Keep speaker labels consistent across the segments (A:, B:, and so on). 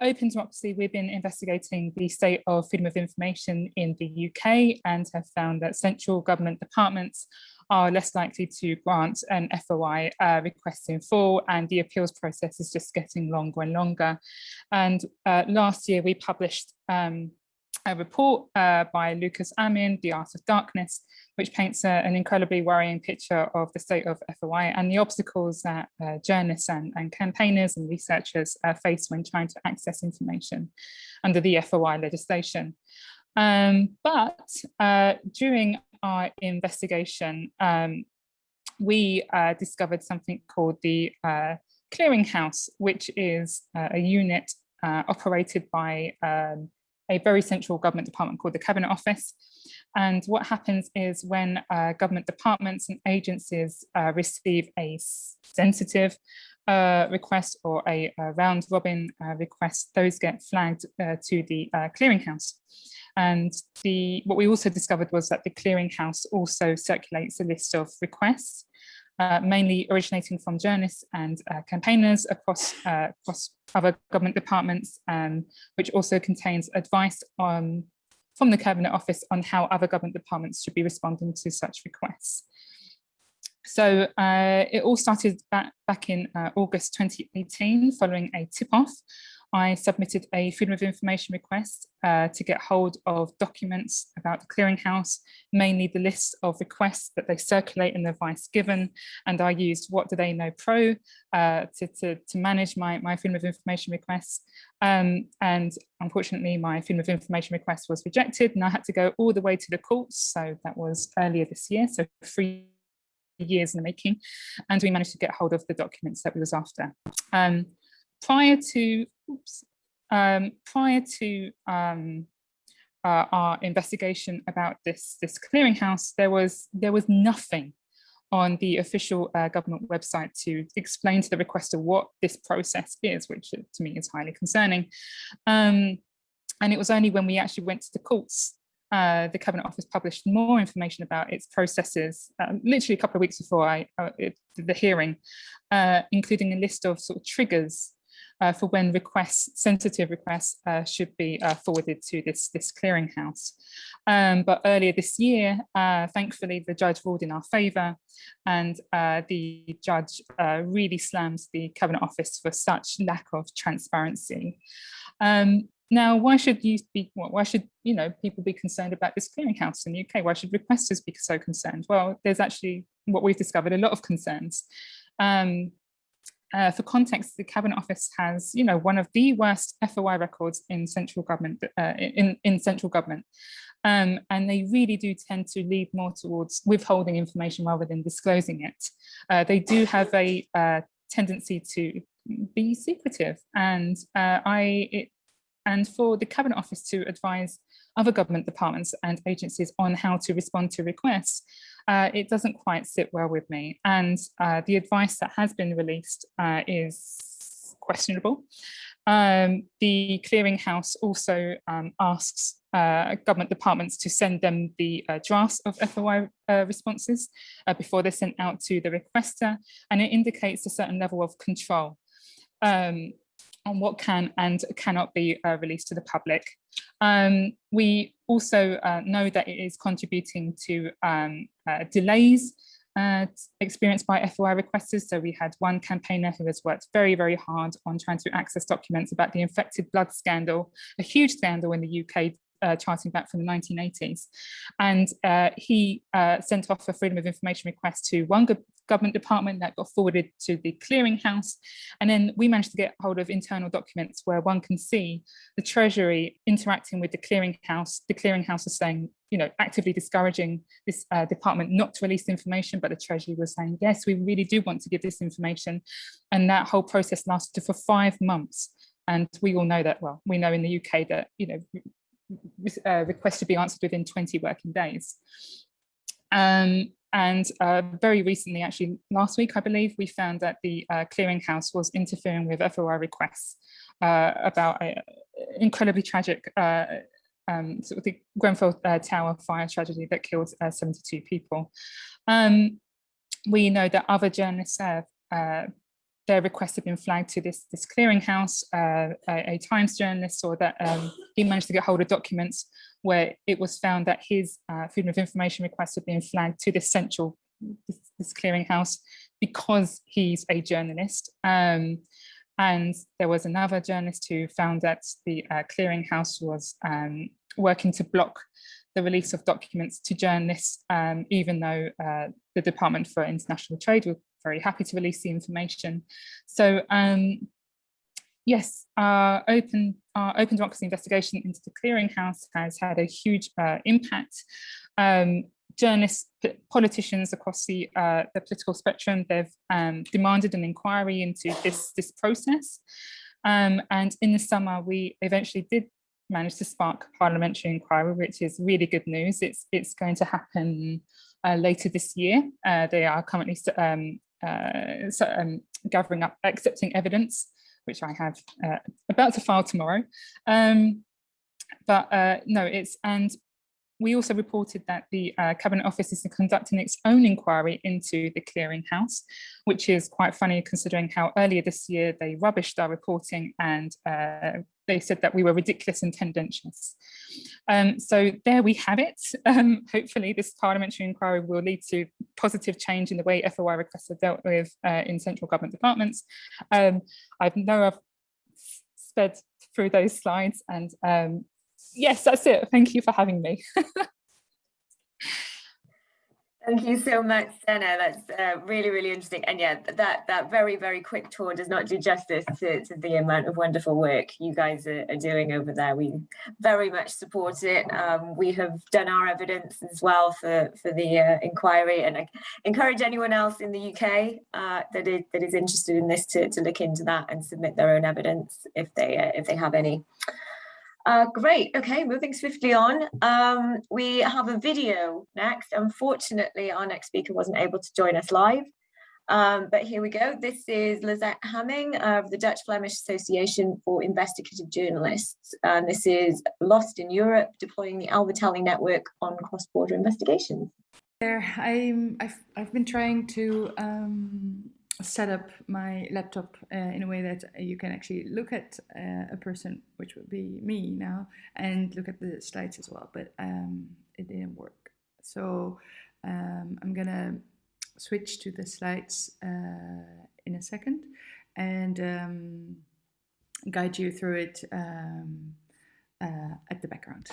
A: Open Democracy, we've been investigating the state of freedom of information in the UK and have found that central government departments are less likely to grant an FOI uh, request in full and the appeals process is just getting longer and longer. And uh, last year we published um, a report uh, by Lucas Amin, The Art of Darkness, which paints a, an incredibly worrying picture of the state of FOI and the obstacles that uh, journalists and, and, campaigners and researchers uh, face when trying to access information under the FOI legislation. Um, but uh, during our investigation, um, we uh, discovered something called the uh, Clearinghouse, which is a unit operated by um, a very central government department called the Cabinet Office. And what happens is when uh, government departments and agencies uh, receive a sensitive uh, request or a, a round robin uh, request, those get flagged uh, to the uh, clearinghouse. And the what we also discovered was that the clearinghouse also circulates a list of requests uh, mainly originating from journalists and uh, campaigners across, uh, across other government departments, um, which also contains advice on, from the Cabinet Office on how other government departments should be responding to such requests. So uh, it all started back, back in uh, August 2018 following a tip-off I submitted a Freedom of Information request uh, to get hold of documents about the clearinghouse, mainly the list of requests that they circulate and the advice given. And I used What Do They Know Pro uh, to, to, to, manage my, my Freedom of Information requests. Um, and unfortunately, my Freedom of Information request was rejected and I had to go all the way to the courts. So that was earlier this year, so three years in the making. And we managed to get hold of the documents that we was after. Um, prior to oops, um, prior to um, uh, our investigation about this this clearinghouse, there was there was nothing on the official uh, government website to explain to the requester what this process is, which uh, to me is highly concerning. Um, and it was only when we actually went to the courts uh, the Cabinet Office published more information about its processes, uh, literally a couple of weeks before I, uh, it, the hearing, uh, including a list of sort of triggers for when requests, sensitive requests uh, should be uh, forwarded to this, this clearinghouse. Um, but earlier this year, uh, thankfully, the judge ruled in our favour and uh, the judge uh, really slams the Cabinet Office for such lack of transparency. Um, now, why should you be, why should, you know, people be concerned about this clearinghouse in the UK? Why should requesters be so concerned? Well, there's actually what we've discovered a lot of concerns. Um, uh, for context, the Cabinet Office has, you know, one of the worst FOI records in central government. Uh, in in central government, um, and they really do tend to lead more towards withholding information rather than disclosing it. Uh, they do have a uh, tendency to be secretive, and uh, I it, and for the Cabinet Office to advise other government departments and agencies on how to respond to requests, uh, it doesn't quite sit well with me. And uh, the advice that has been released uh, is questionable. Um, the clearinghouse also um, asks uh, government departments to send them the uh, drafts of FOI uh, responses before they're sent out to the requester, and it indicates a certain level of control. Um, on what can and cannot be uh, released to the public. Um, we also uh, know that it is contributing to um, uh, delays uh, experienced by FOI requesters. So we had one campaigner who has worked very, very hard on trying to access documents about the infected blood scandal, a huge scandal in the UK uh, charting back from the 1980s. And uh, he uh, sent off a freedom of information request to one government department that got forwarded to the clearinghouse. And then we managed to get hold of internal documents where one can see the Treasury interacting with the clearinghouse. The clearinghouse is saying, you know, actively discouraging this uh, department not to release information, but the Treasury was saying, yes, we really do want to give this information. And that whole process lasted for five months. And we all know that, well, we know in the UK that, you know, uh, requests to be answered within 20 working days. Um, and uh, very recently, actually last week, I believe, we found that the uh, clearinghouse was interfering with FOI requests uh, about an incredibly tragic uh, um, sort of the Grenfell uh, Tower fire tragedy that killed uh, 72 people. Um, we know that other journalists have their requests have been flagged to this, this clearinghouse. Uh, a, a, Times journalist saw that um, he managed to get hold of documents where it was found that his uh, freedom of information requests had been flagged to this central this, this clearinghouse because he's a journalist. Um, and there was another journalist who found that the uh, clearinghouse was um, working to block the release of documents to journalists, um, even though uh, the Department for International Trade very happy to release the information. So um, yes, our open, our open democracy investigation into the clearinghouse has had a huge uh, impact. Um, journalists, politicians across the, uh, the political spectrum, they've um, demanded an inquiry into this, this process. Um, and in the summer, we eventually did manage to spark a parliamentary inquiry, which is really good news. It's, it's going to happen uh, later this year. Uh, they are currently um, uh, so, um, gathering up, accepting evidence, which I have uh, about to file tomorrow. Um, but uh, no, it's, and we also reported that the uh, Cabinet Office is conducting its own inquiry into the clearinghouse, which is quite funny considering how earlier this year they rubbished our reporting and uh, they said that we were ridiculous and tendentious. Um, so there we have it. Um, hopefully this parliamentary inquiry will lead to positive change in the way FOI requests are dealt with uh, in central government departments. Um, I know I've sped through those slides and um, yes, that's it. Thank you for having me.
B: Thank you so much, Jenna. That's uh, really, really interesting. And yeah, that that very, very quick tour does not do justice to, to the amount of wonderful work you guys are, are doing over there. We very much support it. Um, we have done our evidence as well for, for the uh, inquiry and I encourage anyone else in the UK uh, that, is, that is interested in this to, to look into that and submit their own evidence if they, uh, if they have any. Uh, great. Okay, moving swiftly on. Um, we have a video next. Unfortunately, our next speaker wasn't able to join us live. Um, but here we go. This is Lizette Hamming of the Dutch Flemish Association for Investigative Journalists. And this is Lost in Europe, deploying the Alaveteli network on cross-border investigations.
C: There, I'm, I've, I've been trying to um, set up my laptop uh, in a way that you can actually look at uh, a person, which would be me now, and look at the slides as well, but um, it didn't work. So um, I'm gonna switch to the slides uh, in a second and um, guide you through it um, uh, at the background.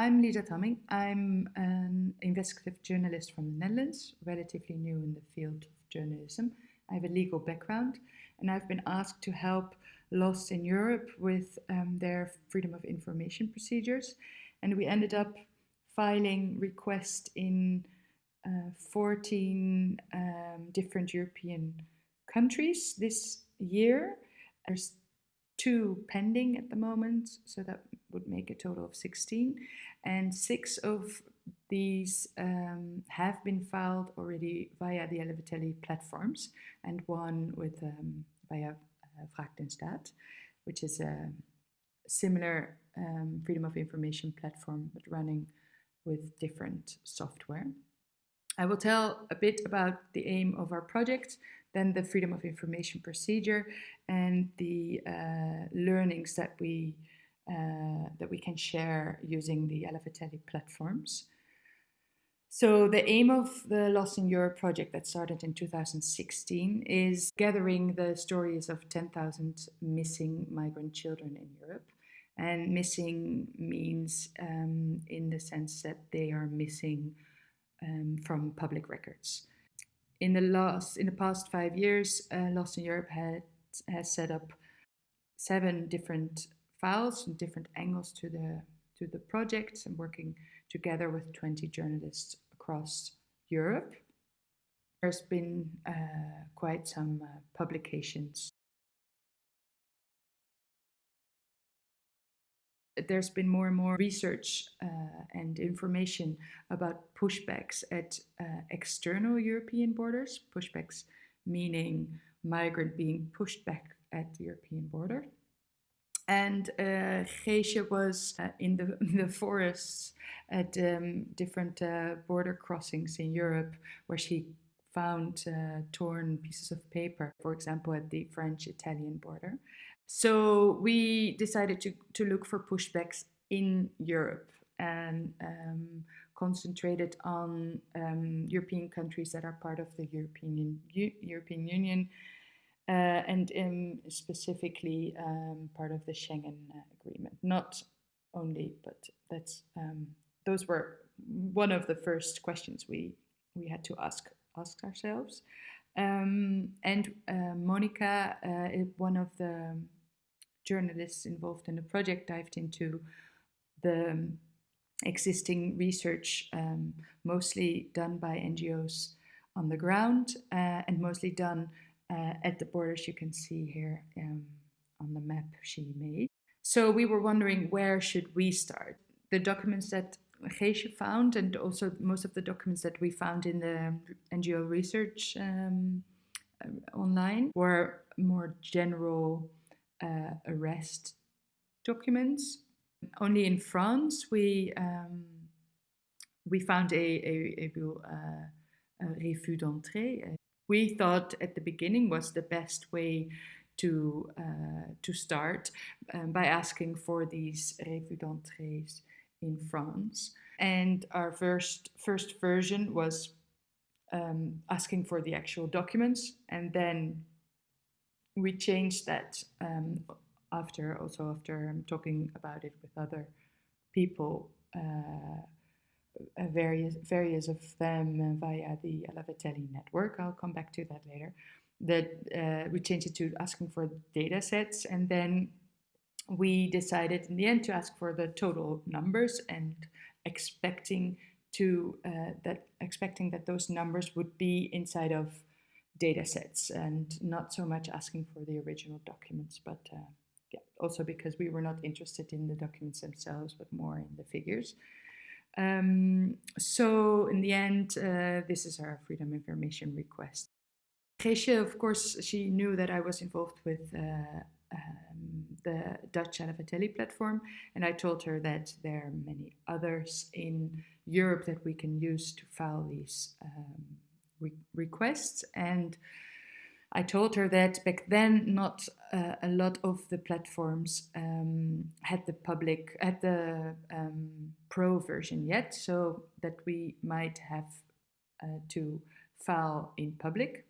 C: I'm Lisa Hamming. I'm an investigative journalist from the Netherlands, relatively new in the field of journalism. I have a legal background and I've been asked to help Lost in Europe with um, their freedom of information procedures. And we ended up filing requests in uh, 14 um, different European countries this year. There's two pending at the moment, so that would make a total of 16. And six of these um, have been filed already via the Alaveteli platforms, and one with um, via uh, which is a similar um, freedom of information platform, but running with different software. I will tell a bit about the aim of our project, then the freedom of information procedure and the uh, learnings that we uh, that we can share using the Alaveteli platforms. So the aim of the Lost in Europe project that started in 2016 is gathering the stories of 10,000 missing migrant children in Europe. And missing means um, in the sense that they are missing um, from public records. In the last, in the past five years, uh, Lost in Europe had, has set up seven different files and different angles to the to the project and working together with 20 journalists across Europe. There's been uh, quite some uh, publications. There's been more and more research uh, and information about pushbacks at uh, external European borders, pushbacks meaning migrant being pushed back at the European border and uh, was uh, in the, the forests at um, different uh, border crossings in Europe where she found uh, torn pieces of paper, for example, at the French-Italian border. So we decided to, to look for pushbacks in Europe and um, concentrated on um, European countries that are part of the European, U European Union uh, and um, specifically um, part of the Schengen uh, Agreement. Not only, but that's um, those were one of the first questions we we had to ask ask ourselves. Um, and uh, Monica, uh, one of the journalists involved in the project, dived into the existing research, um, mostly done by NGOs on the ground uh, and mostly done uh, at the borders you can see here um, on the map she made. So we were wondering where should we start? The documents that Geesje found and also most of the documents that we found in the NGO research um, uh, online were more general uh, arrest documents. Only in France we um, we found a, a, a uh, a refus d'entrée. We thought at the beginning was the best way to uh, to start um, by asking for these refus d'entrées in France. And our first first version was um, asking for the actual documents, and then we changed that um, after also after talking about it with other people, uh, various various of them via the Alaveteli network. I'll come back to that later. That uh, we changed it to asking for data sets, and then we decided in the end to ask for the total numbers and expecting to uh, that expecting that those numbers would be inside of data sets and not so much asking for the original documents but uh, yeah, also because we were not interested in the documents themselves but more in the figures. Um, so in the end uh, this is our freedom information request. Geesje, of course she knew that I was involved with uh, um, the Dutch Alaveteli platform, and I told her that there are many others in Europe that we can use to file these um, re requests. And I told her that back then, not uh, a lot of the platforms um, had the public, had the um, pro version yet, so that we might have uh, to file in public.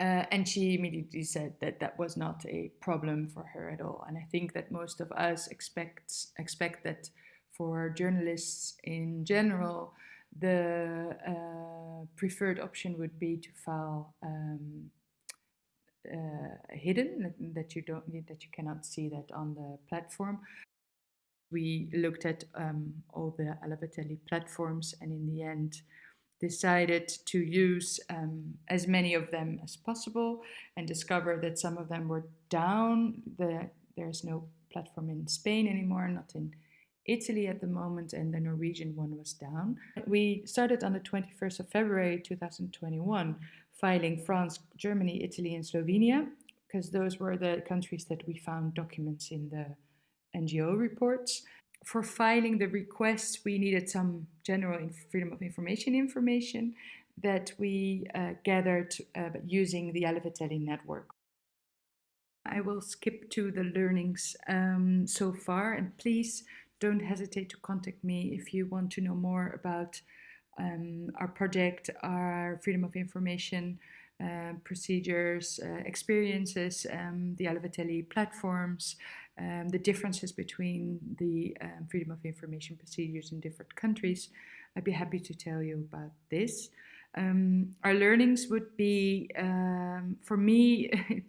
C: Uh, and she immediately said that that was not a problem for her at all. And I think that most of us expect, expect that for journalists in general, the uh, preferred option would be to file um, uh, hidden, that you don't that you cannot see that on the platform. We looked at um, all the Alaveteli platforms, and in the end, decided to use um, as many of them as possible and discover that some of them were down. The, there's no platform in Spain anymore, not in Italy at the moment, and the Norwegian one was down. We started on the 21st of February 2021, filing France, Germany, Italy, and Slovenia, because those were the countries that we found documents in the NGO reports for filing the request, we needed some general freedom of information information that we uh, gathered uh, using the Alaveteli network. I will skip to the learnings um, so far, and please don't hesitate to contact me if you want to know more about um, our project, our freedom of information uh, procedures, uh, experiences, um, the Alaveteli platforms, um, the differences between the um, freedom of information procedures in different countries, I'd be happy to tell you about this. Um, our learnings would be, um, for me,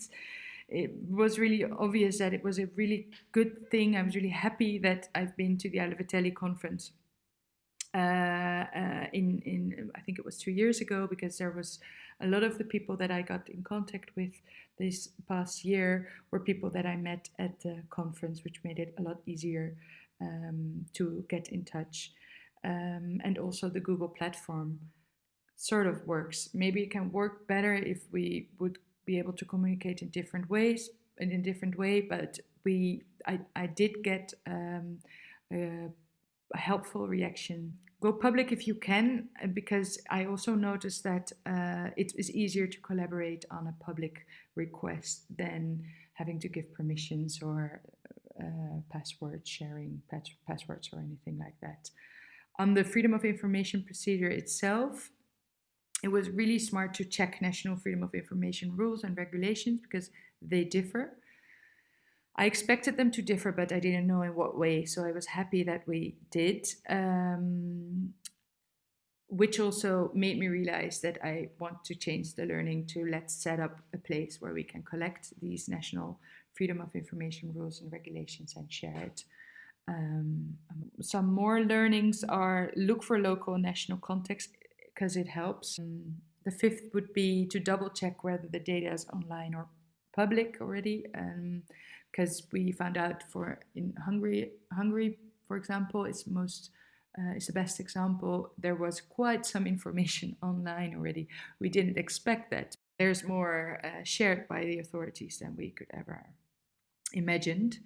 C: it was really obvious that it was a really good thing. I was really happy that I've been to the Alaveteli conference uh, uh, in, in, I think it was two years ago, because there was a lot of the people that I got in contact with this past year were people that I met at the conference, which made it a lot easier um, to get in touch. Um, and also the Google platform sort of works. Maybe it can work better if we would be able to communicate in different ways, and in different way, but we, I, I did get um, a, helpful reaction go public if you can, because I also noticed that uh, it is easier to collaborate on a public request than having to give permissions or uh, password sharing, pass passwords or anything like that. On the freedom of information procedure itself, it was really smart to check national freedom of information rules and regulations because they differ. I expected them to differ, but I didn't know in what way. So I was happy that we did, um, which also made me realize that I want to change the learning to let's set up a place where we can collect these national freedom of information rules and regulations and share it. Um, some more learnings are look for local national context because it helps. Um, the fifth would be to double check whether the data is online or public already. Um, because we found out for in Hungary, Hungary, for example, is most uh, is the best example. There was quite some information online already. We didn't expect that. There's more uh, shared by the authorities than we could ever imagined.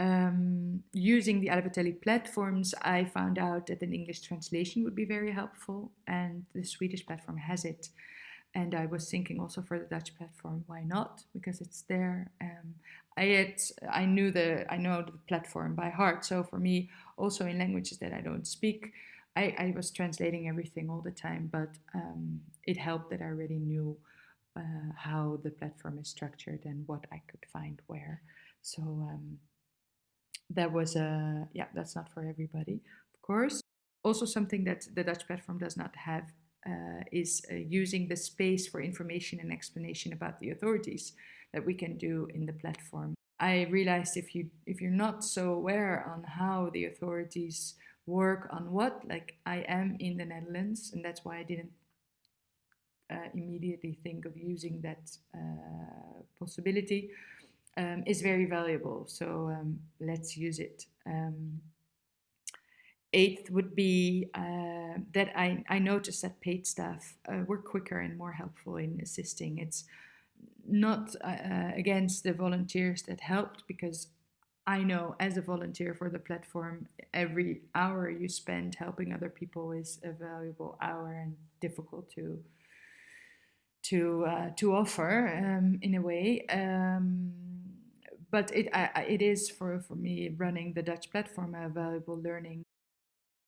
C: Um, using the Alaveteli platforms, I found out that an English translation would be very helpful, and the Swedish platform has it. And I was thinking also for the Dutch platform, why not? Because it's there. Um, I had, I knew the, I know the platform by heart. So for me, also in languages that I don't speak, I, I was translating everything all the time. But um, it helped that I already knew uh, how the platform is structured and what I could find where. So um, that was a, yeah, that's not for everybody, of course. Also, something that the Dutch platform does not have uh, is uh, using the space for information and explanation about the authorities that we can do in the platform. I realized if you if you're not so aware on how the authorities work on what, like I am in the Netherlands, and that's why I didn't uh, immediately think of using that uh, possibility, um, is very valuable. So um, let's use it. Um, eighth would be uh, that I, I noticed that paid staff uh, were quicker and more helpful in assisting. It's not uh, uh, against the volunteers that helped because I know as a volunteer for the platform, every hour you spend helping other people is a valuable hour and difficult to to uh, to offer um, in a way. Um, but it it is for for me running the Dutch platform a valuable learning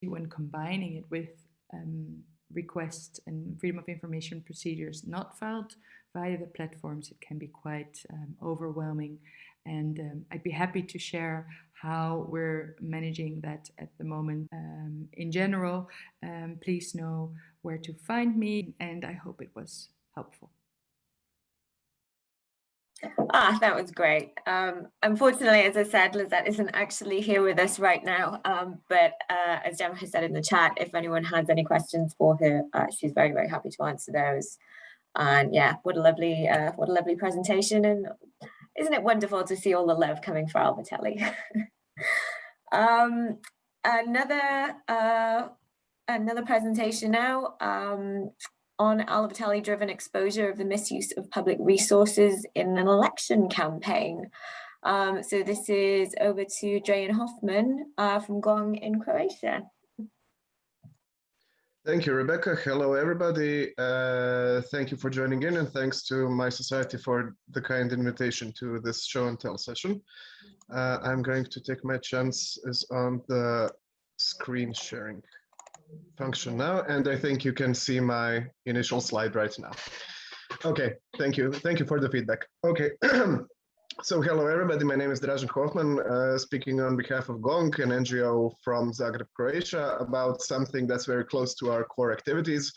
C: when combining it with um, requests and freedom of information procedures not filed via the platforms, it can be quite um, overwhelming. And um, I'd be happy to share how we're managing that at the moment. Um, in general, um, please know where to find me, and I hope it was helpful.
B: Ah, that was great. Um, unfortunately, as I said, Lizette isn't actually here with us right now. Um, but uh, as Gemma has said in the chat, if anyone has any questions for her, uh, she's very, very happy to answer those. And yeah, what a lovely, uh, what a lovely presentation. And isn't it wonderful to see all the love coming for Alaveteli? um, another, uh, another presentation now. On Alaveteli driven exposure of the misuse of public resources in an election campaign. Um, so this is over to Dražen Hoffman uh, from GONG in Croatia.
D: Thank you, Rebecca. Hello, everybody. Uh, thank you for joining in and thanks to mySociety for the kind invitation to this show and tell session. Uh, I'm going to take my chances on the screen sharing function now, and I think you can see my initial slide right now. Okay, thank you. Thank you for the feedback. Okay, so hello everybody, my name is Dražen Hoffman, uh, speaking on behalf of GONG, an NGO from Zagreb, Croatia, about something that's very close to our core activities,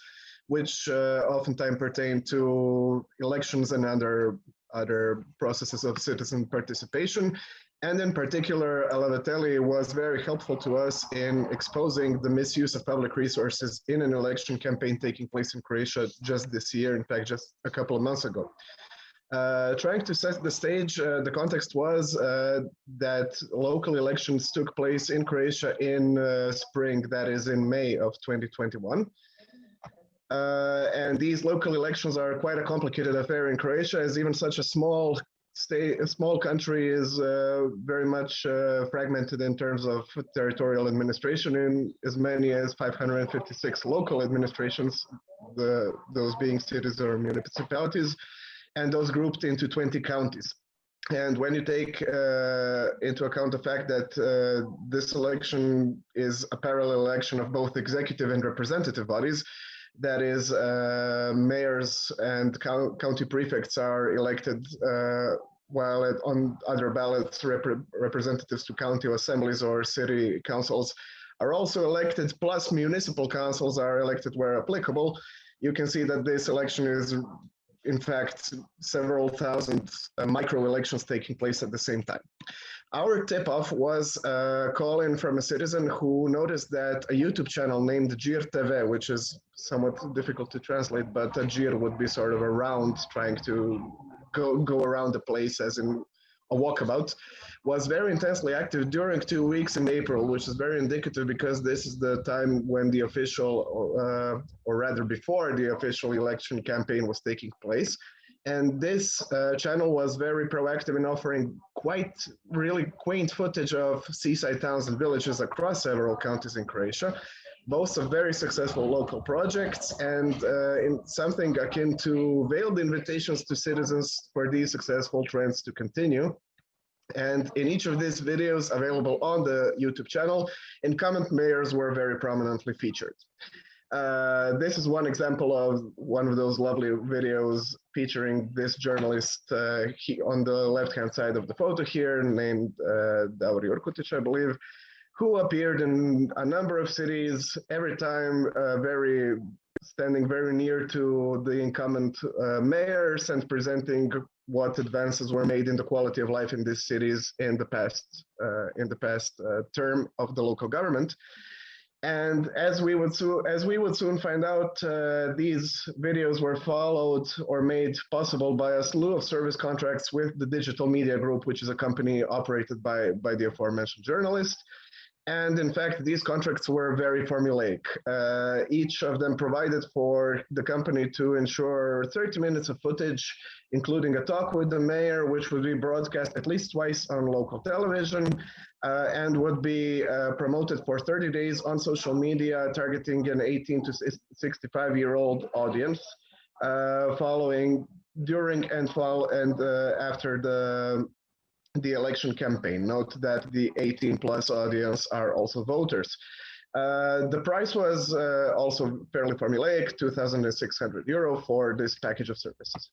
D: which uh, oftentimes pertain to elections and other other processes of citizen participation, and in particular, Alaveteli was very helpful to us in exposing the misuse of public resources in an election campaign taking place in Croatia just this year, in fact, just a couple of months ago. Uh, trying to set the stage, uh, the context was uh, that local elections took place in Croatia in uh, spring, that is in May of 2021. Uh, and these local elections are quite a complicated affair in Croatia, as even such a small state, a small country is uh, very much uh, fragmented in terms of territorial administration in as many as 556 local administrations, the, those being cities or municipalities, and those grouped into 20 counties. And when you take uh, into account the fact that uh, this election is a parallel election of both executive and representative bodies, that is, uh, mayors and county prefects are elected, uh, while it, on other ballots, rep representatives to county assemblies or city councils are also elected, plus municipal councils are elected where applicable. You can see that this election is in fact, several thousand uh, micro elections taking place at the same time. Our tip off was a call in from a citizen who noticed that a YouTube channel named Gir TV, which is somewhat difficult to translate, but a Gir would be sort of around trying to go, go around the place as in a walkabout, was very intensely active during two weeks in April, which is very indicative because this is the time when the official, uh, or rather before the official election campaign was taking place. And this uh, channel was very proactive in offering quite really quaint footage of seaside towns and villages across several counties in Croatia, both of very successful local projects and uh, in something akin to veiled invitations to citizens for these successful trends to continue. And in each of these videos available on the YouTube channel, incumbent mayors were very prominently featured. Uh, this is one example of one of those lovely videos featuring this journalist uh, he, on the left-hand side of the photo here, named uh, Davor I believe, who appeared in a number of cities, every time uh, very standing very near to the incumbent uh, mayors and presenting what advances were made in the quality of life in these cities in the past uh, in the past term of the local government. And as we would soon as we would soon find out, uh, these videos were followed or made possible by a slew of service contracts with the Digital Media Group, which is a company operated by by the aforementioned journalist. And in fact, these contracts were very formulaic. Uh, each of them provided for the company to ensure 30 minutes of footage, including a talk with the mayor, which would be broadcast at least twice on local television uh, and would be uh, promoted for 30 days on social media, targeting an 18 to 65 year old audience, uh, following during and, fall, and uh, after the the election campaign. Note that the 18 plus audience are also voters. Uh, the price was uh, also fairly formulaic, 2,600 euro for this package of services.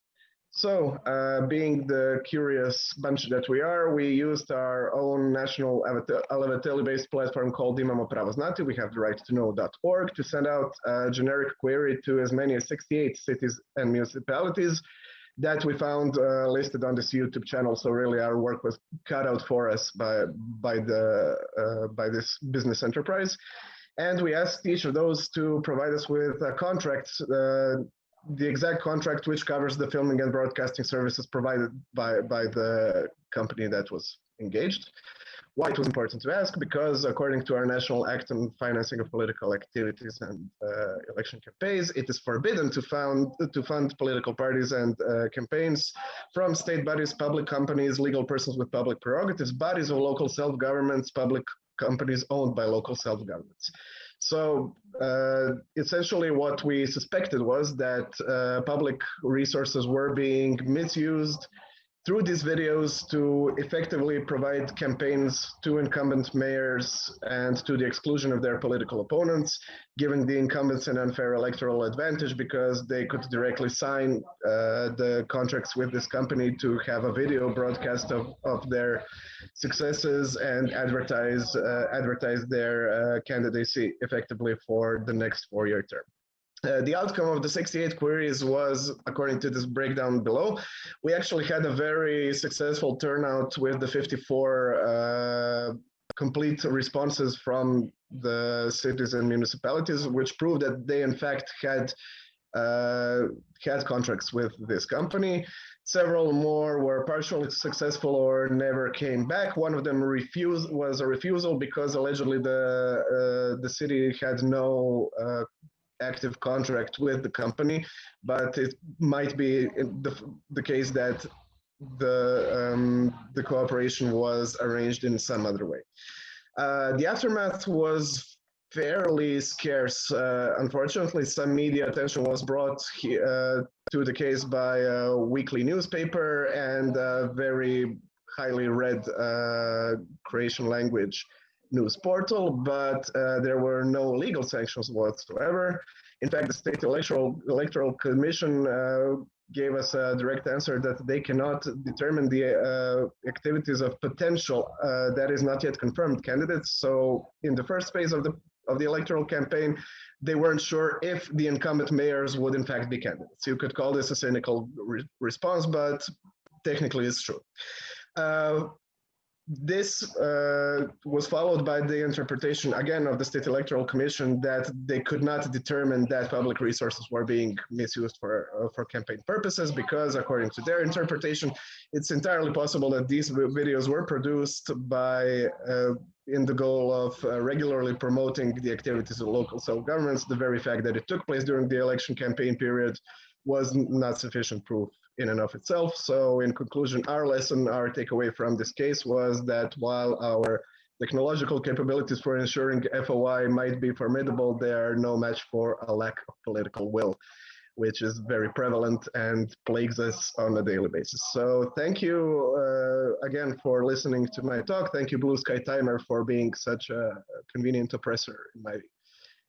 D: So, uh, being the curious bunch that we are, we used our own national Alaveteli-based platform called Imamo Pravo Znati. We have the right to know.org to send out a generic query to as many as 68 cities and municipalities that we found uh, listed on this YouTube channel. So really, our work was cut out for us by by the uh, by this business enterprise, and we asked each of those to provide us with a contract. Uh, the exact contract which covers the filming and broadcasting services provided by, by the company that was engaged. Why it was important to ask? Because according to our National Act on Financing of Political Activities and uh, Election Campaigns, it is forbidden to fund, to fund political parties and uh, campaigns from state bodies, public companies, legal persons with public prerogatives, bodies of local self-governments, public companies owned by local self-governments. So uh, essentially what we suspected was that uh, public resources were being misused through these videos to effectively provide campaigns to incumbent mayors and to the exclusion of their political opponents, giving the incumbents an unfair electoral advantage because they could directly sign uh, the contracts with this company to have a video broadcast of, of their successes and advertise uh, advertise their uh, candidacy effectively for the next four-year term. Uh, the outcome of the 68 queries was, according to this breakdown below, we actually had a very successful turnout with the 54 uh, complete responses from the cities and municipalities, which proved that they in fact had uh, had contracts with this company. Several more were partially successful or never came back. One of them refused was a refusal because allegedly the uh, the city had no uh, active contract with the company, but it might be the, the case that the, um, the cooperation was arranged in some other way. Uh, the aftermath was fairly scarce. Uh, unfortunately, some media attention was brought uh, to the case by a weekly newspaper and a very highly read uh, Croatian language news portal, but uh, there were no legal sanctions whatsoever. In fact, the State Electoral, Electoral Commission uh, gave us a direct answer that they cannot determine the uh, activities of potential uh, that is not yet confirmed candidates. So in the first phase of the of the electoral campaign, they weren't sure if the incumbent mayors would in fact be candidates. You could call this a cynical re response, but technically it's true. Uh, this uh, was followed by the interpretation again of the state electoral commission that they could not determine that public resources were being misused for uh, for campaign purposes because according to their interpretation it's entirely possible that these videos were produced by uh, in the goal of uh, regularly promoting the activities of local self-governments the very fact that it took place during the election campaign period was not sufficient proof in and of itself. So in conclusion, our lesson, our takeaway from this case was that while our technological capabilities for ensuring FOI might be formidable, they are no match for a lack of political will, which is very prevalent and plagues us on a daily basis. So thank you uh, again for listening to my talk. Thank you, Blue Sky Timer, for being such a convenient oppressor in my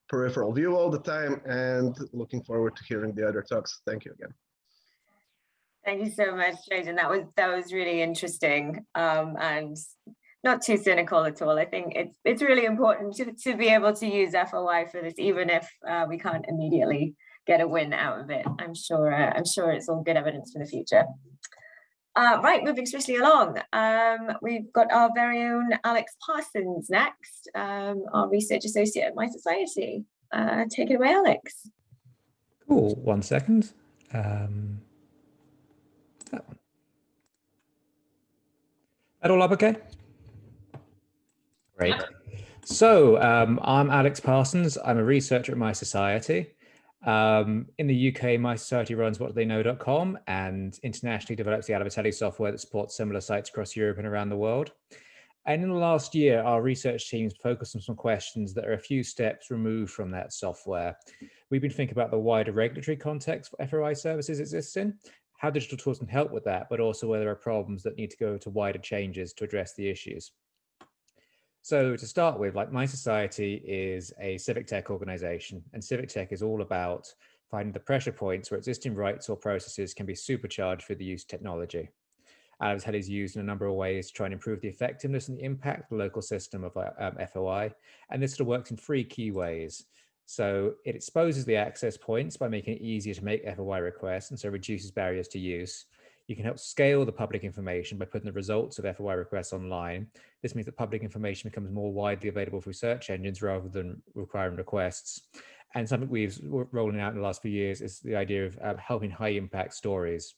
D: peripheral view all the time and looking forward to hearing the other talks. Thank you again.
B: Thank you so much, Dražen. That was that was really interesting um, and not too cynical at all. I think it's it's really important to, to be able to use FOI for this, even if uh, we can't immediately get a win out of it. I'm sure uh, I'm sure it's all good evidence for the future. Uh, right, moving swiftly along. Um, we've got our very own Alex Parsons next, um, our research associate at mySociety. Uh, take it away, Alex.
E: Cool. One second. Um, that one. That all up okay? Great. So um, I'm Alex Parsons. I'm a researcher at mySociety. Um, in the UK, My Society runs whatdotheyknow.com and internationally develops the Alaveteli software that supports similar sites across Europe and around the world. And in the last year, our research teams focused on some questions that are a few steps removed from that software. We've been thinking about the wider regulatory context for FOI services exist in, how digital tools can help with that, but also where there are problems that need to go to wider changes to address the issues. So to start with, like My Society is a civic tech organization and civic tech is all about finding the pressure points where existing rights or processes can be supercharged for the use of technology. Alaveteli is used in a number of ways to try and improve the effectiveness and the impact of the local system of um, FOI. And this sort of works in three key ways. So it exposes the access points by making it easier to make FOI requests and so reduces barriers to use. You can help scale the public information by putting the results of FOI requests online. This means that public information becomes more widely available through search engines rather than requiring requests. And something we've rolling out in the last few years is the idea of uh, helping high impact stories.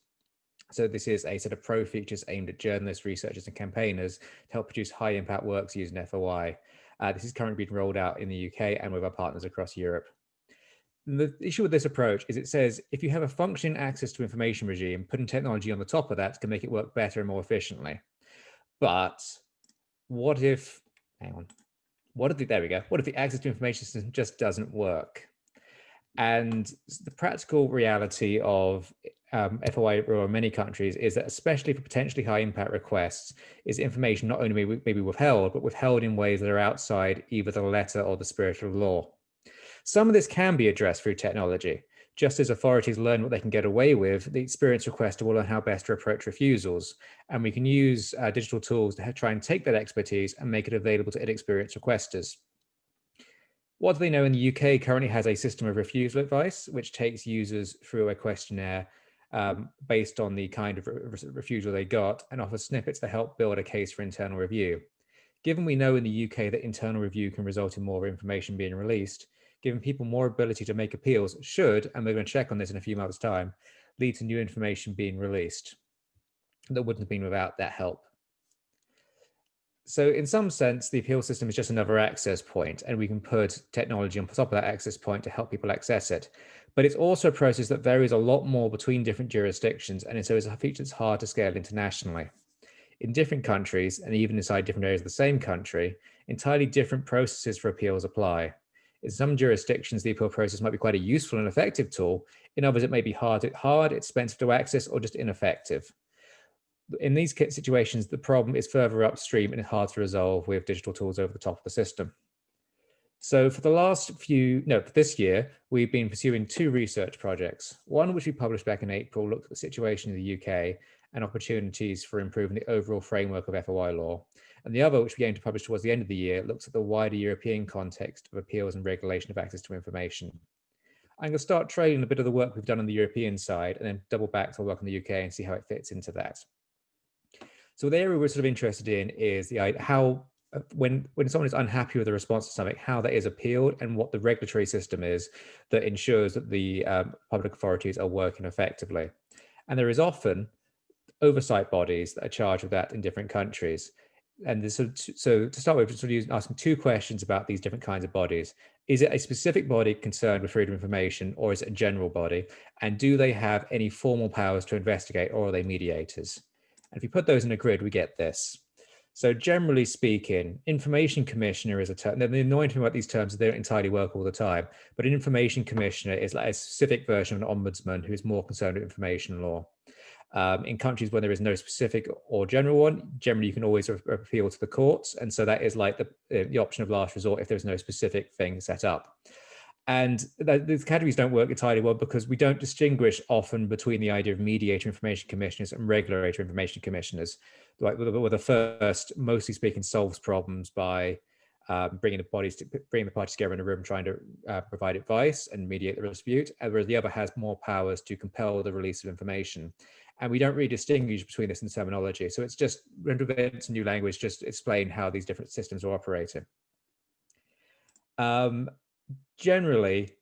E: So this is a set of pro features aimed at journalists, researchers and campaigners to help produce high impact works using FOI. Uh, this is currently being rolled out in the UK and with our partners across Europe. the issue with this approach is it says if you have a functioning access to information regime, putting technology on the top of that can make it work better and more efficiently. But what if, hang on, what if the, there we go, what if the access to information system just doesn't work? And the practical reality of um, FOI or many countries is that especially for potentially high impact requests is information not only maybe, maybe withheld, but withheld in ways that are outside either the letter or the spirit of law. Some of this can be addressed through technology. Just as authorities learn what they can get away with, the experience requester will learn how best to approach refusals. And we can use uh, digital tools to try and take that expertise and make it available to inexperienced requesters. What do they know in the UK currently has a system of refusal advice, which takes users through a questionnaire um, based on the kind of re refusal they got and offer snippets to help build a case for internal review. Given we know in the UK that internal review can result in more information being released, giving people more ability to make appeals should, and we're going to check on this in a few months time, lead to new information being released that wouldn't have been without that help. So in some sense, the appeal system is just another access point and we can put technology on top of that access point to help people access it. But it's also a process that varies a lot more between different jurisdictions. And so it's a feature that's hard to scale internationally. In different countries and even inside different areas of the same country, entirely different processes for appeals apply. In some jurisdictions, the appeal process might be quite a useful and effective tool. In others, it may be hard, hard expensive to access, or just ineffective in these situations, the problem is further upstream and hard to resolve with digital tools over the top of the system. So for the last few, no, for this year, we've been pursuing two research projects. One, which we published back in April, looked at the situation in the UK and opportunities for improving the overall framework of FOI law. And the other, which we aim to publish towards the end of the year, looks at the wider European context of appeals and regulation of access to information. I'm going to start trailing a bit of the work we've done on the European side and then double back to work on the UK and see how it fits into that. So the area we're sort of interested in is the how uh, when when someone is unhappy with the response to something, how that is appealed and what the regulatory system is that ensures that the um, public authorities are working effectively. And there is often oversight bodies that are charged with that in different countries. And this, so, so to start with, sort of asking two questions about these different kinds of bodies. Is it a specific body concerned with freedom of information or is it a general body? And do they have any formal powers to investigate or are they mediators? And if you put those in a grid, we get this. So generally speaking, information commissioner is a term. The annoying thing about these terms is they don't entirely work all the time, but an information commissioner is like a specific version of an ombudsman who's more concerned with information law. Um, in countries where there is no specific or general one, generally you can always appeal to the courts. And so that is like the, the option of last resort if there's no specific thing set up. And these categories don't work entirely well because we don't distinguish often between the idea of mediator information commissioners and regulator information commissioners. Like with the first, mostly speaking, solves problems by um, bringing the bodies to bringing the parties together in a room, trying to uh, provide advice and mediate the dispute, whereas the other has more powers to compel the release of information. And we don't really distinguish between this in terminology. So it's just invents a new language, just explain how these different systems are operating. Um, generally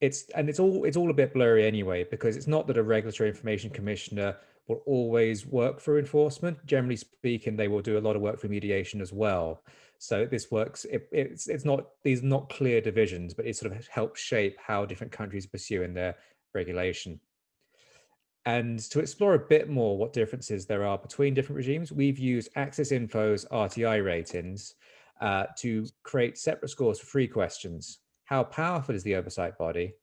E: it's and it's all it's all a bit blurry anyway because it's not that a regulatory information commissioner will always work for enforcement. Generally speaking they will do a lot of work for mediation as well. So this works it, it's it's not these not clear divisions but it sort of helps shape how different countries pursue in their regulation. And to explore a bit more what differences there are between different regimes we've used access info's rti ratings uh, to create separate scores for free questions. How powerful is the oversight body?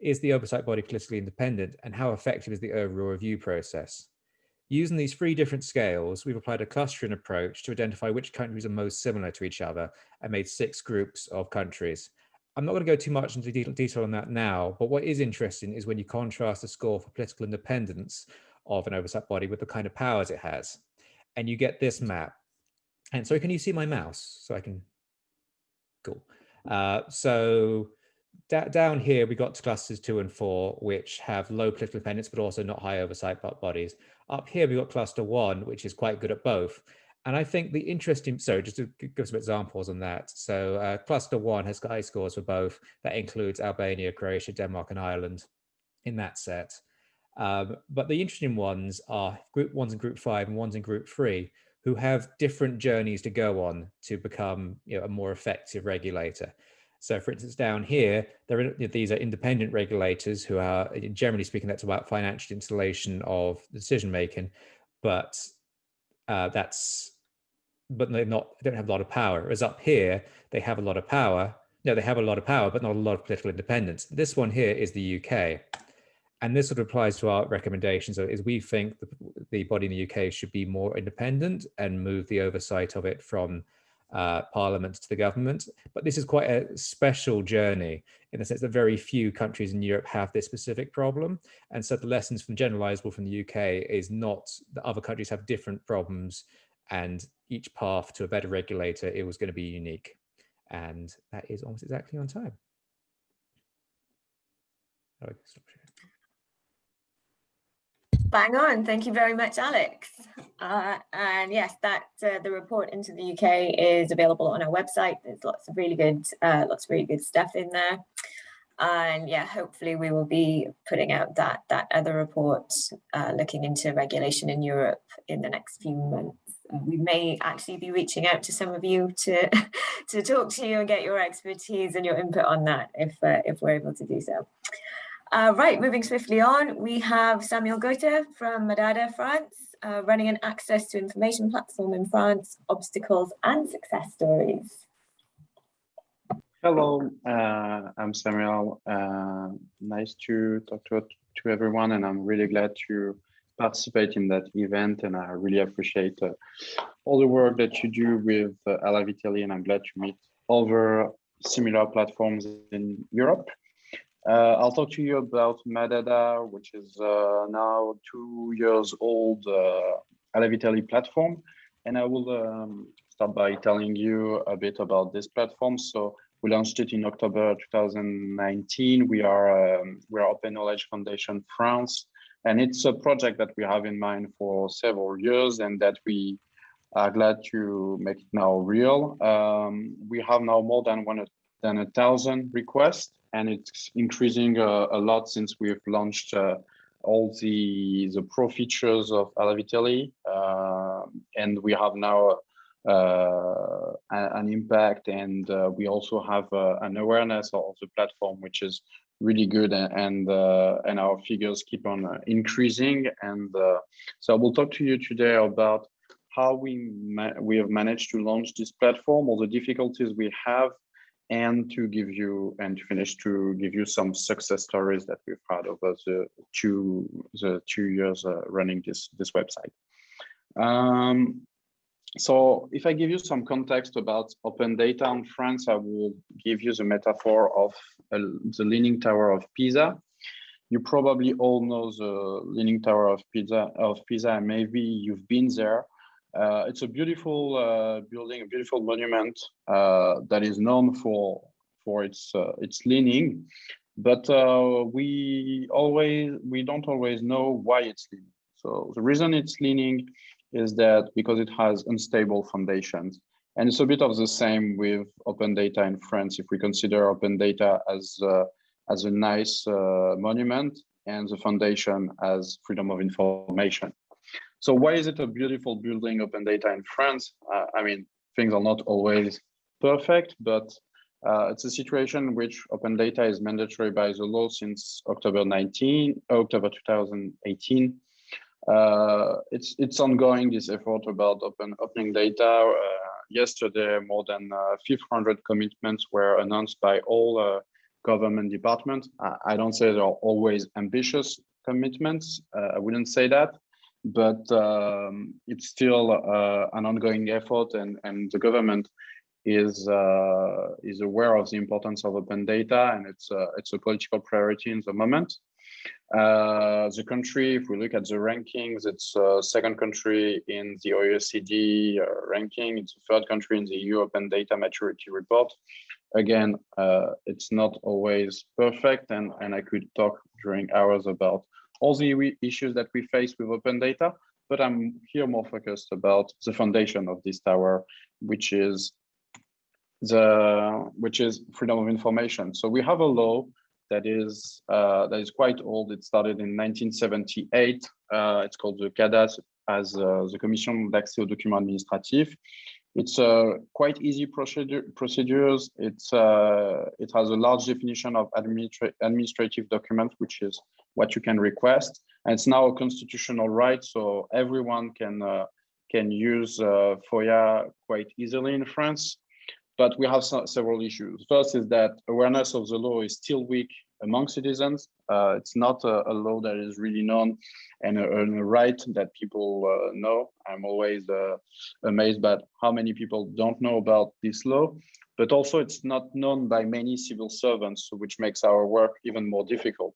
E: Is the oversight body politically independent? And how effective is the overall review process? Using these three different scales, we've applied a clustering approach to identify which countries are most similar to each other and made six groups of countries. I'm not going to go too much into detail on that now, but what is interesting is when you contrast the score for political independence of an oversight body with the kind of powers it has. And you get this map. And so can you see my mouse? So I can, cool. Uh, so down here, we got clusters two and four, which have low political dependence, but also not high oversight bodies. Up here, we got cluster one, which is quite good at both. And I think the interesting, so just to give some examples on that. So uh, cluster one has got high scores for both. That includes Albania, Croatia, Denmark, and Ireland in that set. Um, but the interesting ones are group ones and group five and ones in group three, who have different journeys to go on to become you know, a more effective regulator. So for instance, down here, there are, these are independent regulators who are, generally speaking, that's about financial installation of decision making, but uh, that's, but they're not, they don't have a lot of power. Whereas up here, they have a lot of power. No, they have a lot of power, but not a lot of political independence. This one here is the UK and this sort of applies to our recommendations is we think the, the body in the UK should be more independent and move the oversight of it from uh, parliament to the government. But this is quite a special journey in the sense that very few countries in Europe have this specific problem. And so the lessons from generalizable from the UK is not that other countries have different problems and each path to a better regulator, it was going to be unique. And that is almost exactly on time.
B: Bang on. Thank you very much, Alex. Uh, and yes, that uh, the report into the UK is available on our website. There's lots of really good, uh, lots of really good stuff in there. And yeah, hopefully we will be putting out that, that other report uh, looking into regulation in Europe in the next few months. We may actually be reaching out to some of you to, to talk to you and get your expertise and your input on that if, uh, if we're able to do so. Uh, right, moving swiftly on, we have Samuel Goëta from Madada, France, uh, running an access to information platform in France, obstacles and success stories.
F: Hello, uh, I'm Samuel. Uh, nice to talk to, to everyone, and I'm really glad to participate in that event. And I really appreciate uh, all the work that you do with uh, Vitelli, and I'm glad to meet other similar platforms in Europe. Uh, I'll talk to you about Madada, which is uh, now two years old uh, Alaveteli platform. And I will um, start by telling you a bit about this platform. So we launched it in October 2019. We are um, we are Open Knowledge Foundation France, and it's a project that we have in mind for several years, and that we are glad to make it now real. Um, we have now more than one than a thousand requests and it's increasing uh, a lot since we've launched uh, all the the pro features of Alaveteli, uh, and we have now uh, an impact, and uh, we also have uh, an awareness of the platform, which is really good, and and, and our figures keep on increasing. And so I will talk to you today about how we we have managed to launch this platform, all the difficulties we have, and to give you and to finish to give you some success stories that we've had over the two the two years uh, running this this website. Um, so if I give you some context about open data in France, I will give you the metaphor of uh, the Leaning Tower of Pisa. You probably all know the Leaning Tower of Pisa, of Pisa, and maybe you've been there. Uh, it's a beautiful uh, building, a beautiful monument uh, that is known for for its uh, its leaning, but uh, we always we don't always know why it's leaning. So the reason it's leaning is that because it has unstable foundations, and it's a bit of the same with open data in France. If we consider open data as uh, as a nice monument and the foundation as freedom of information. So why is it a beautiful building open data in France? Uh, I mean, things are not always perfect, but uh, it's a situation in which open data is mandatory by the law since October 19, October 2018. Uh, it's it's ongoing this effort about open opening data. Uh, yesterday, more than 500 uh, commitments were announced by all uh, government departments. I, I, don't say they're always ambitious commitments. I wouldn't say that, but um, it's still uh, an ongoing effort and, and the government is uh, is aware of the importance of open data and it's uh, it's a political priority in the moment. Uh, the country, if we look at the rankings, it's uh, second country in the OECD uh, ranking. It's the third country in the EU Open Data Maturity Report. Again, it's not always perfect, and and I could talk during hours about all the issues that we face with open data, but I'm here more focused about the foundation of this tower, which is the which is freedom of information. So we have a law that is uh, that is quite old. It started in 1978. Uh, it's called the CADAS as uh, the Commission d'accès aux documents administratifs. It's a quite easy procedure, procedures. It's uh, it has a large definition of administra administrative document, which is what you can request. And it's now a constitutional right, so everyone can uh, can use uh, FOIA quite easily in France. But we have several issues. First is that awareness of the law is still weak among citizens. Uh, it's not a, a, law that is really known and a, and a right that people uh, know. I'm always uh, amazed by how many people don't know about this law, but also it's not known by many civil servants, which makes our work even more difficult.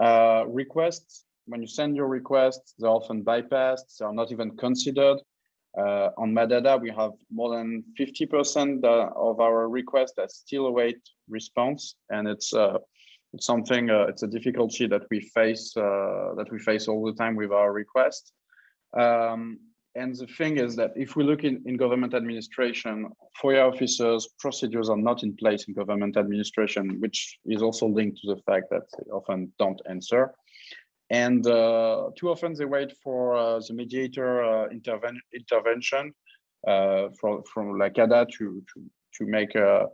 F: Uh, requests, when you send your requests, they're often bypassed, they're not even considered. Uh, on Madada, we have more than 50% uh, of our requests that still await response, and it's uh, it's something uh, it's a difficulty that we face uh, that we face all the time with our requests. Um, and the thing is that if we look in, in government administration, FOIA officers, procedures are not in place in government administration, which is also linked to the fact that they often don't answer. And uh, too often they wait for uh, the mediator uh, interven intervention uh, from, from la CADA to, to, to make a,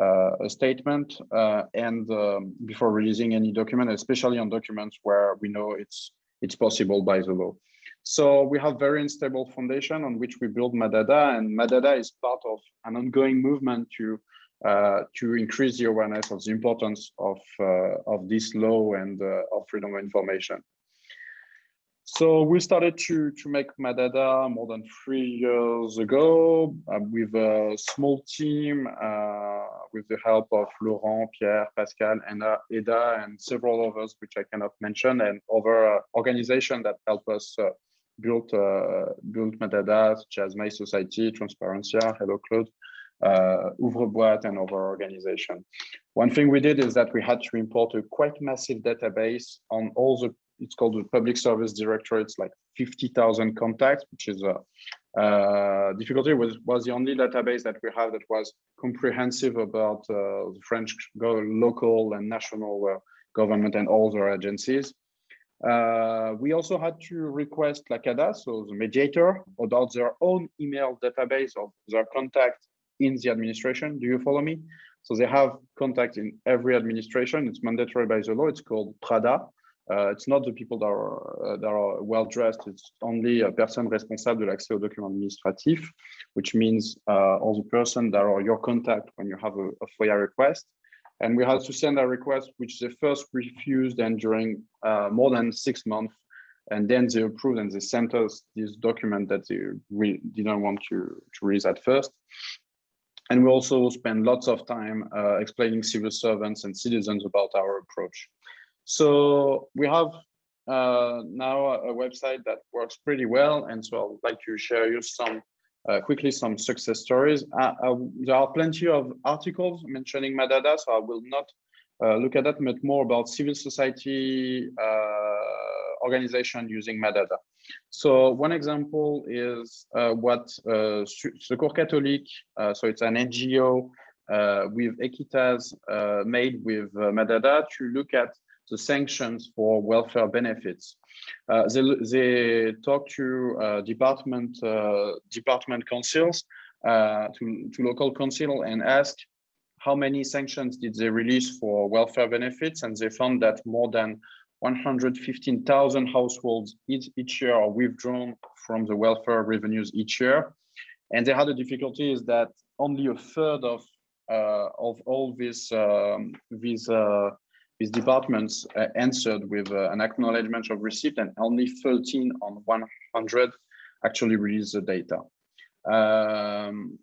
F: a statement uh, and um, before releasing any document, especially on documents where we know it's, it's possible by the law. So we have very unstable foundation on which we build MADADA and MADADA is part of an ongoing movement to uh, to increase the awareness of the importance of, uh, of this law and uh, of freedom of information. So we started to, to make MADADA more than three years ago uh, with a small team, uh, with the help of Laurent, Pierre, Pascal, and Eda, and several others, which I cannot mention, and other uh, organizations that help us build, build MADADA, such as mySociety, Transparencia, Hello Cloud, uh, Ouvre-Boîte and other organizations. One thing we did is that we had to import a quite massive database on all the, it's called the public service directory. It's like 50,000 contacts, which is a uh, difficulty was, was the only database that we have that was comprehensive about uh, the French local and national uh, government and all their agencies. Uh, we also had to request la CADA, so the mediator, about their own email database of their contact in the administration. Do you follow me? So they have contact in every administration. It's mandatory by the law. It's called PRADA. Uh, it's not the people that are, uh, that are well dressed. It's only a person responsible de l'accès aux documents administratifs, which means uh, all the person that are your contact when you have a, a FOIA request. And we had to send a request, which they first refused and during more than six months. And then they approved and they sent us this document that they didn't want to, to release at first. And we also spend lots of time uh, explaining civil servants and citizens about our approach. So we have uh, now a website that works pretty well. And so I'd like to share you some uh, quickly some success stories. Uh, uh, there are plenty of articles mentioning MADADA, so I will not uh, look at that, but more about civil society organization using MADADA. So one example is uh, what uh, Secours Catholique, uh, so it's an NGO uh, with Aequitaz uh, made with uh, MADADA to look at the sanctions for welfare benefits. they, they talk to department department councils, to, to local council and ask how many sanctions did they release for welfare benefits and they found that more than 115,000 households each, each year are withdrawn from the welfare revenues each year. And they had a difficulty is that only a third of uh, of all these um, these uh, these departments uh, answered with uh, an acknowledgement of receipt, and only 13 on 100 actually released the data. Um,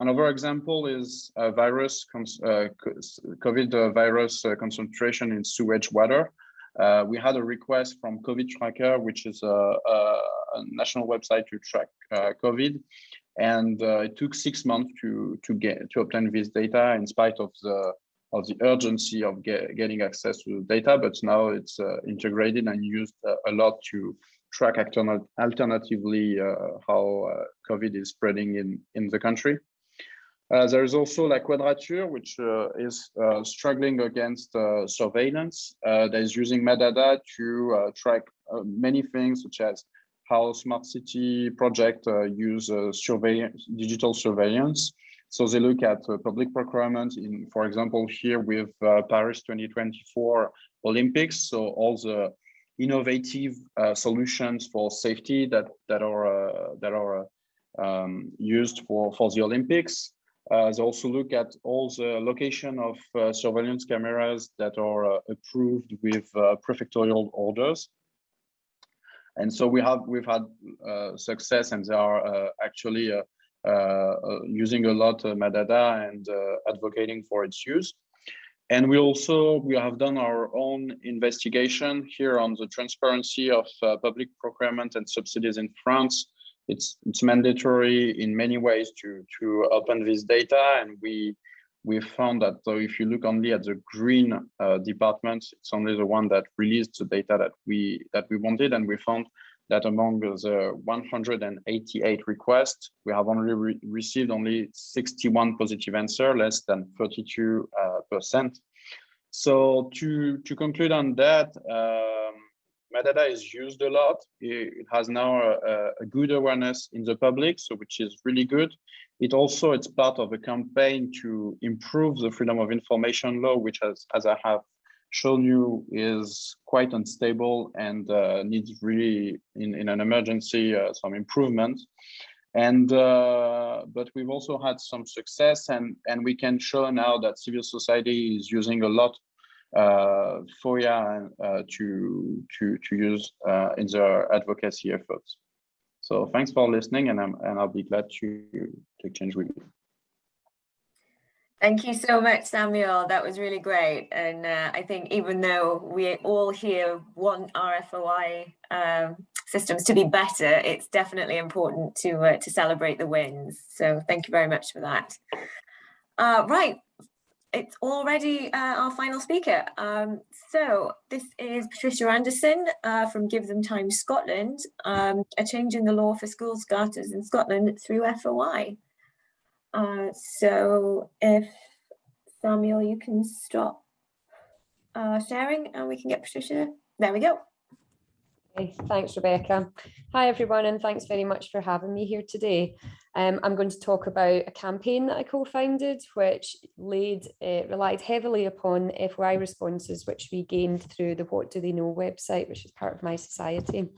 F: another example is a virus, uh, COVID virus uh, concentration in sewage water. Uh, we had a request from COVID Tracker, which is a, a, a national website to track uh, COVID, and uh, it took six months to to get to obtain this data in spite of the of the urgency of get, getting access to the data. But now it's uh, integrated and used uh, a lot to track alternatively uh, how COVID is spreading in in the country. Uh, there is also La Quadrature, which uh, is uh, struggling against uh, surveillance uh, that is using MADADA to uh, track many things, such as how smart city project use surveillance, digital surveillance. So they look at public procurement in, for example, here with Paris 2024 Olympics. So all the innovative solutions for safety that that are that are um, used for for the Olympics. Uh, they also look at all the location of uh, surveillance cameras that are uh, approved with uh, prefectorial orders. And so we have we've had uh, success, and they are uh, actually Uh, uh, using a lot of MADADA and uh, advocating for its use. And we also we have done our own investigation here on the transparency of public procurement and subsidies in France. It's it's mandatory in many ways to to open this data. And we we found that so if you look only at the green uh, departments it's only the one that released the data that we that we wanted. And we found that among the 188 requests, we have only re received only 61 positive answer, less than 32 uh, percent. So to, to conclude on that, um, Madada is used a lot. It has now a, a, good awareness in the public, so which is really good. It also it's part of a campaign to improve the freedom of information law, which has, as I have shown you, is quite unstable and uh, needs really, in, in an emergency, uh, some improvement. And uh, but we've also had some success, and and we can show now that civil society is using a lot uh, FOIA uh, to to to use uh, in their advocacy efforts. So thanks for listening, and I'm and I'll be glad to to exchange with you.
B: Thank you so much, Samuel. That was really great. And uh, I think even though we all here want our FOI um, systems to be better, it's definitely important to uh, to celebrate the wins. So thank you very much for that. Uh, right, it's already uh, our final speaker. Um, so this is Patricia Anderson uh, from Give Them Time Scotland, um, a change in the law for school starters in Scotland through FOI. Uh, so if Samuel, you can stop uh, sharing and we can get Patricia. There we go.
G: Thanks, Rebecca. Hi, everyone, and thanks very much for having me here today. Um, I'm going to talk about a campaign that I co-founded, which laid, uh, relied heavily upon FOI responses, which we gained through the What Do They Know website, which is part of mySociety.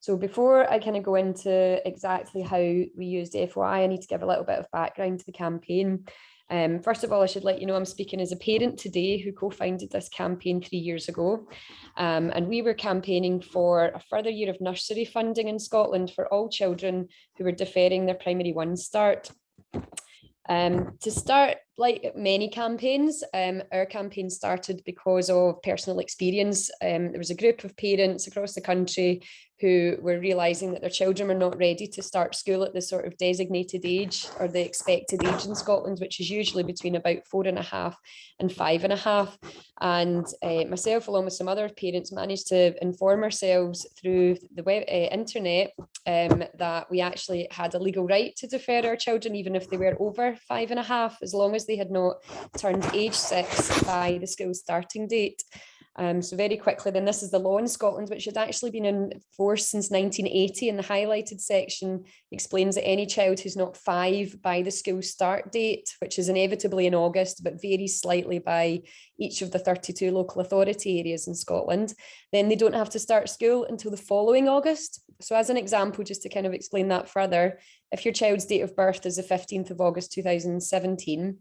G: So before I kind of go into exactly how we used FOI, I need to give a little bit of background to the campaign. Um, first of all, I should let you know I'm speaking as a parent today who co-founded this campaign three years ago. Um, and we were campaigning for a further year of nursery funding in Scotland for all children who were deferring their primary one start. Um, to start, like many campaigns, um, our campaign started because of personal experience. Um, there was a group of parents across the country who were realizing that their children were not ready to start school at the sort of designated age or the expected age in Scotland, which is usually between about four and a half and five and a half. And uh, myself, along with some other parents, managed to inform ourselves through the web, uh, internet um, that we actually had a legal right to defer our children, even if they were over five and a half, as long as they had not turned age six by the school starting date. Um, so very quickly, then this is the law in Scotland, which had actually been in force since 1980 and the highlighted section explains that any child who's not five by the school start date, which is inevitably in August, but varies slightly by each of the 32 local authority areas in Scotland, then they don't have to start school until the following August. So as an example, just to kind of explain that further, if your child's date of birth is the 15th of August 2017,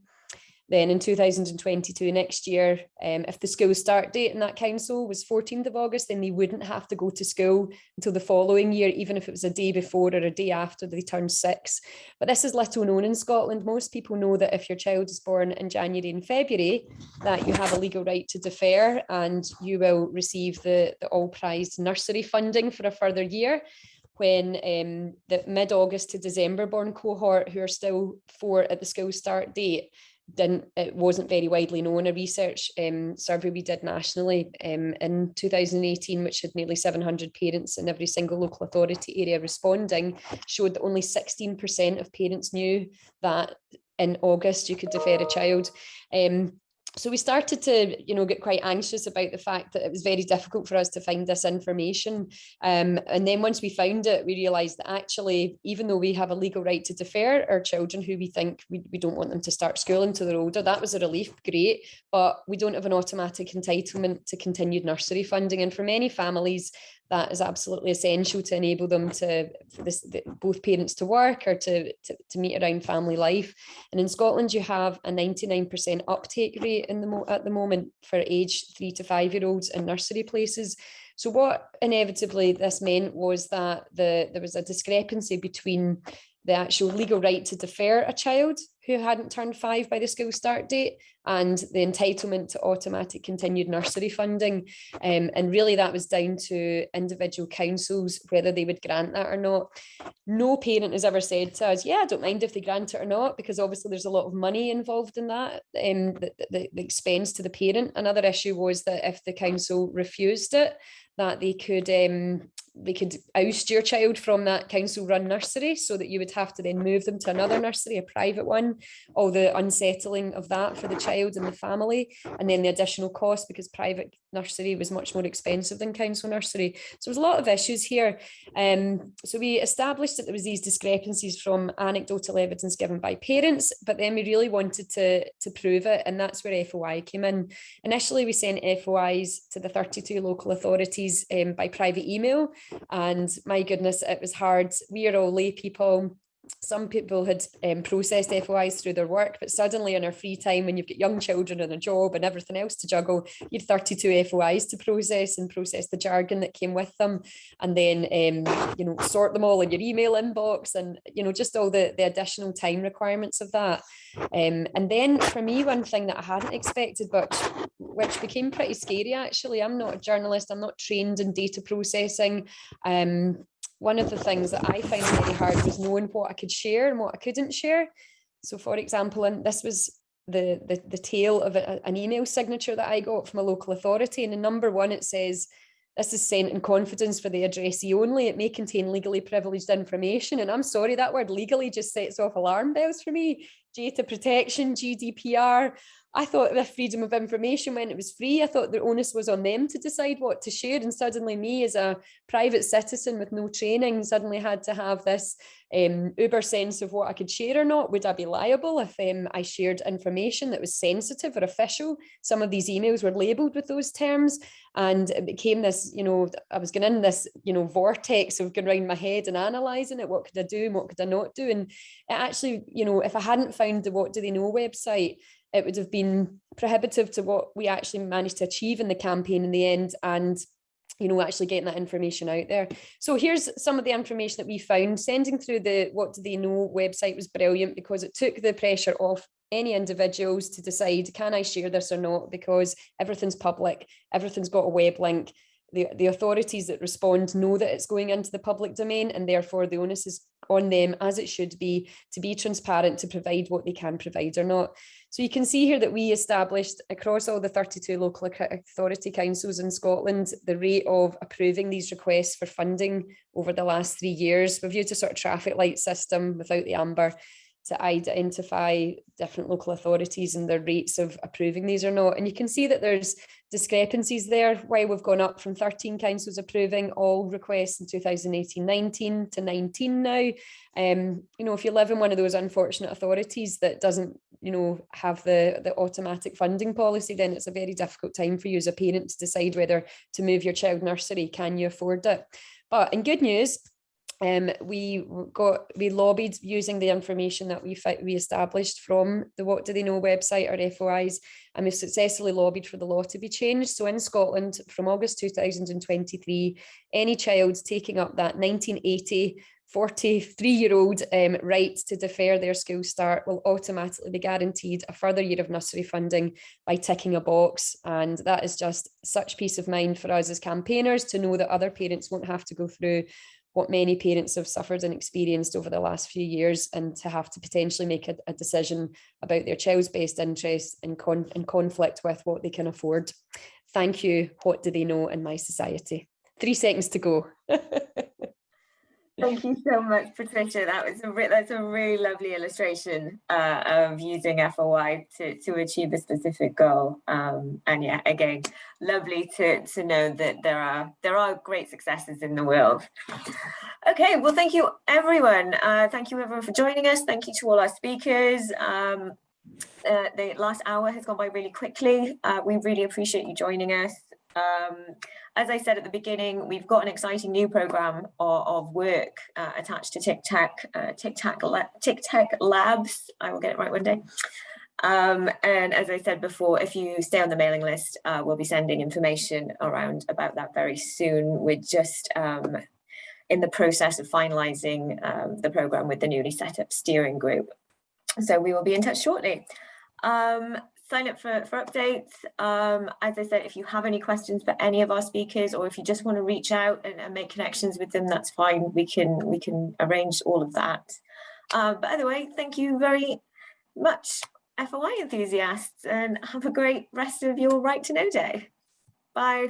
G: then in 2022, next year, um, if the school start date in that council was 14th of August, then they wouldn't have to go to school until the following year, even if it was a day before or a day after they turned six. But this is little known in Scotland. Most people know that if your child is born in January and February, that you have a legal right to defer and you will receive the, the all prized nursery funding for a further year when um, the mid-August to December born cohort who are still four at the school start date didn't it wasn't very widely known a research um, survey we did nationally um, in 2018 which had nearly 700 parents in every single local authority area responding showed that only 16% of parents knew that in August you could defer a child. Um, so we started to you know get quite anxious about the fact that it was very difficult for us to find this information. Um, and then once we found it we realized that actually even though we have a legal right to defer our children who we think we, we don't want them to start school until they're older that was a relief great. But we don't have an automatic entitlement to continued nursery funding. And for many families that is absolutely essential to enable them to for this the, both parents to work or to, to, to meet around family life. And in Scotland you have a 99% uptake rate in the at the moment for age three to five year olds in nursery places. So what inevitably this meant was that the there was a discrepancy between the actual legal right to defer a child who hadn't turned five by the school start date and the entitlement to automatic continued nursery funding. Um, and really that was down to individual councils, whether they would grant that or not. No parent has ever said to us, yeah, I don't mind if they grant it or not, because obviously there's a lot of money involved in that, um, the, the, the expense to the parent. Another issue was that if the council refused it, that they could um, we could oust your child from that council run nursery so that you would have to then move them to another nursery, a private one, all the unsettling of that for the child and the family, and then the additional cost because private nursery was much more expensive than council nursery. So there's a lot of issues here. Um, so we established that there was these discrepancies from anecdotal evidence given by parents, but then we really wanted to, to prove it, and that's where FOI came in. Initially, we sent FOIs to the 32 local authorities um, by private email, and my goodness, it was hard. We are all lay people some people had um, processed FOIs through their work, but suddenly in our free time, when you've got young children and a job and everything else to juggle, you had 32 FOIs to process and process the jargon that came with them, and then um, you know sort them all in your email inbox, and you know just all the the additional time requirements of that. Um, and then for me, one thing that I hadn't expected, but which became pretty scary actually. I'm not a journalist. I'm not trained in data processing. Um, one of the things that I find very hard was knowing what I could share and what I couldn't share. So for example, and this was the, the, the tail of a, an email signature that I got from a local authority. And in number one, it says, this is sent in confidence for the addressee only. It may contain legally privileged information. And I'm sorry, that word legally just sets off alarm bells for me. Data protection, GDPR, I thought the freedom of information when it was free, I thought the onus was on them to decide what to share. And suddenly me as a private citizen with no training suddenly had to have this um, uber sense of what I could share or not. Would I be liable if um, I shared information that was sensitive or official? Some of these emails were labeled with those terms and it became this, you know, I was going in this, you know, vortex of going around my head and analysing it. What could I do and what could I not do? And it actually, you know, if I hadn't found the What Do They Know website, it would have been prohibitive to what we actually managed to achieve in the campaign in the end and you know actually getting that information out there. So here's some of the information that we found. Sending through the what do they know website was brilliant because it took the pressure off any individuals to decide can i share this or not? Because everything's public everything's got a web link the, the authorities that respond know that it's going into the public domain and therefore the onus is on them as it should be to be transparent to provide what they can provide or not. So you can see here that we established across all the 32 local authority councils in Scotland the rate of approving these requests for funding over the last three years. We've used a sort of traffic light system without the amber to identify different local authorities and their rates of approving these or not. And you can see that there's discrepancies there, why we've gone up from 13 councils approving all requests in 2018-19 to 19 now. Um, you know, if you live in one of those unfortunate authorities that doesn't, you know, have the, the automatic funding policy, then it's a very difficult time for you as a parent to decide whether to move your child nursery, can you afford it? But in good news, um, we got we lobbied using the information that we we established from the What Do They Know website or FOIs, and we successfully lobbied for the law to be changed. So in Scotland, from August 2023, any child taking up that 1980 43 year old um, right to defer their school start will automatically be guaranteed a further year of nursery funding by ticking a box. And that is just such peace of mind for us as campaigners to know that other parents won't have to go through what many parents have suffered and experienced over the last few years and to have to potentially make a, a decision about their child's best interest in, con in conflict with what they can afford. Thank you. What do they know in mySociety? Three seconds to go.
B: Thank you so much, Patricia. That was a that's a really lovely illustration uh, of using FOI to, to achieve a specific goal. Um, and yeah, again, lovely to, to know that there are there are great successes in the world. Okay, well, thank you everyone. Uh, thank you everyone for joining us. Thank you to all our speakers. Um, uh, the last hour has gone by really quickly. Uh, we really appreciate you joining us. Um, as I said at the beginning, we've got an exciting new program of, of work uh, attached to TICTeC, uh, TICTeC, TICTeC Labs. I will get it right one day. Um, and as I said before, if you stay on the mailing list, uh, we'll be sending information around about that very soon. We're just um, in the process of finalising um, the programme with the newly set up steering group. So we will be in touch shortly. Sign up for, for updates. Um, as I said, if you have any questions for any of our speakers, or if you just want to reach out and, and make connections with them, that's fine. We can we can arrange all of that. Uh, but anyway, thank you very much, FOI enthusiasts, and have a great rest of your Right to Know Day. Bye.